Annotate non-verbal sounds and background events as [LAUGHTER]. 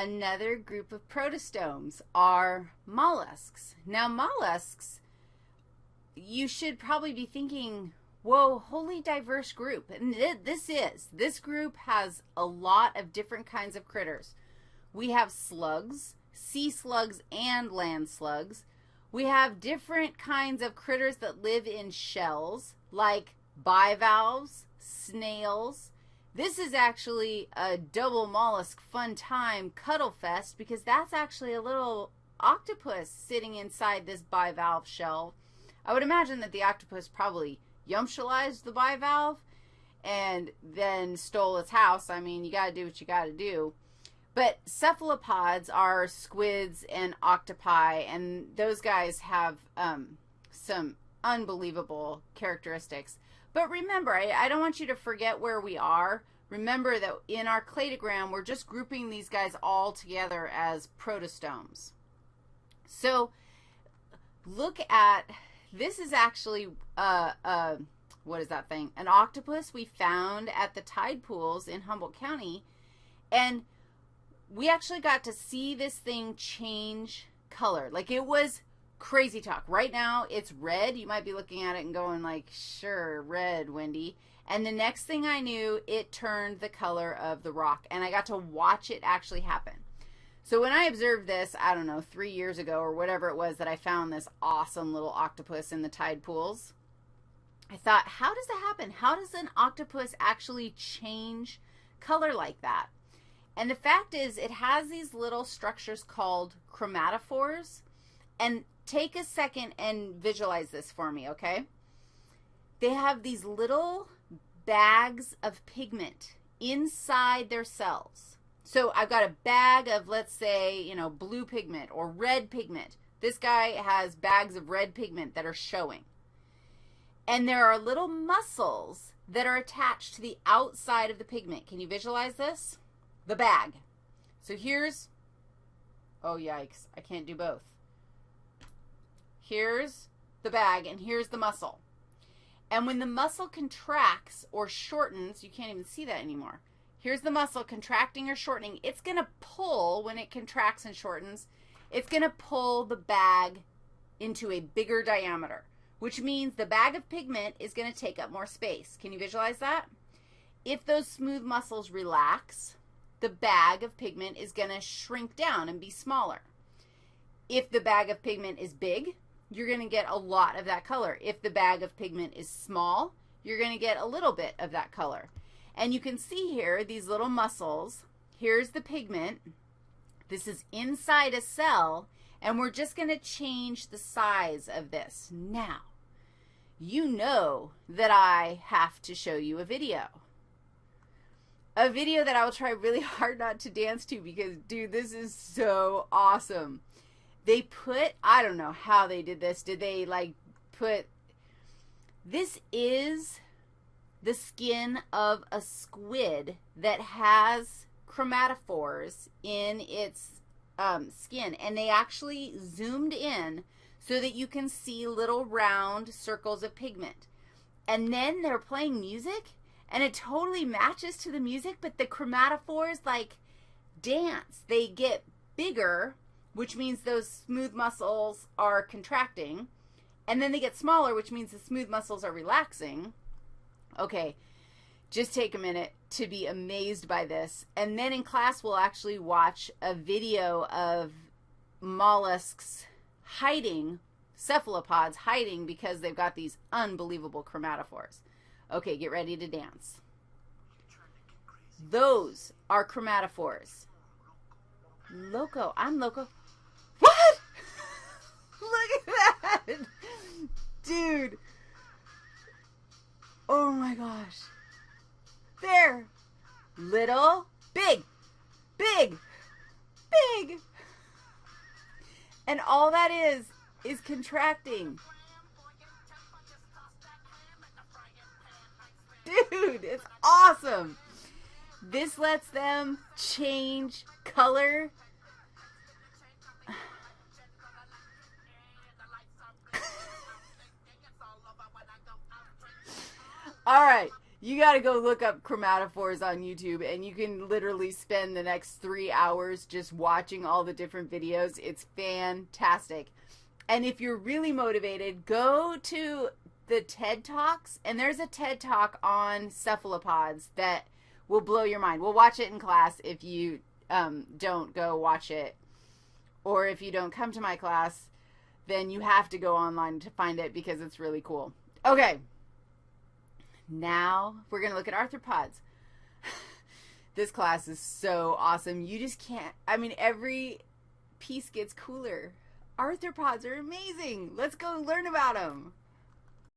Another group of protostomes are mollusks. Now, mollusks, you should probably be thinking, whoa, wholly diverse group. And this is. This group has a lot of different kinds of critters. We have slugs, sea slugs and land slugs. We have different kinds of critters that live in shells, like bivalves, snails, this is actually a double mollusk fun time cuddle fest because that's actually a little octopus sitting inside this bivalve shell. I would imagine that the octopus probably yumptialized the bivalve and then stole its house. I mean, you got to do what you got to do. But cephalopods are squids and octopi, and those guys have um, some unbelievable characteristics. But remember, I, I don't want you to forget where we are. Remember that in our cladogram, we're just grouping these guys all together as protostomes. So look at, this is actually, uh, uh, what is that thing? An octopus we found at the tide pools in Humboldt County. And we actually got to see this thing change color. Like it was crazy talk. Right now, it's red. You might be looking at it and going like, sure, red, Wendy. And the next thing I knew, it turned the color of the rock, and I got to watch it actually happen. So when I observed this, I don't know, three years ago or whatever it was that I found this awesome little octopus in the tide pools, I thought, how does that happen? How does an octopus actually change color like that? And the fact is, it has these little structures called chromatophores, and take a second and visualize this for me, okay? They have these little bags of pigment inside their cells. So I've got a bag of, let's say, you know, blue pigment or red pigment. This guy has bags of red pigment that are showing. And there are little muscles that are attached to the outside of the pigment. Can you visualize this? The bag. So here's, oh, yikes, I can't do both. Here's the bag, and here's the muscle. And when the muscle contracts or shortens, you can't even see that anymore. Here's the muscle contracting or shortening. It's going to pull, when it contracts and shortens, it's going to pull the bag into a bigger diameter, which means the bag of pigment is going to take up more space. Can you visualize that? If those smooth muscles relax, the bag of pigment is going to shrink down and be smaller. If the bag of pigment is big, you're going to get a lot of that color. If the bag of pigment is small, you're going to get a little bit of that color. And you can see here these little muscles. Here's the pigment. This is inside a cell, and we're just going to change the size of this. Now, you know that I have to show you a video. A video that I will try really [LAUGHS] hard not to dance to because, dude, this is so awesome they put, I don't know how they did this. Did they like put, this is the skin of a squid that has chromatophores in its um, skin. And they actually zoomed in so that you can see little round circles of pigment. And then they're playing music and it totally matches to the music, but the chromatophores like dance. They get bigger which means those smooth muscles are contracting. And then they get smaller, which means the smooth muscles are relaxing. Okay, just take a minute to be amazed by this. And then in class, we'll actually watch a video of mollusks hiding, cephalopods hiding because they've got these unbelievable chromatophores. Okay, get ready to dance. Those are chromatophores. Loco. I'm loco. Dude. Oh my gosh. There. Little, big, big, big. And all that is, is contracting. Dude, it's awesome. This lets them change color All right. you got to go look up chromatophores on YouTube and you can literally spend the next three hours just watching all the different videos. It's fantastic. And if you're really motivated, go to the TED Talks, and there's a TED Talk on cephalopods that will blow your mind. We'll watch it in class if you um, don't go watch it, or if you don't come to my class, then you have to go online to find it because it's really cool. Okay, now we're going to look at arthropods. [LAUGHS] this class is so awesome. You just can't, I mean, every piece gets cooler. Arthropods are amazing. Let's go learn about them.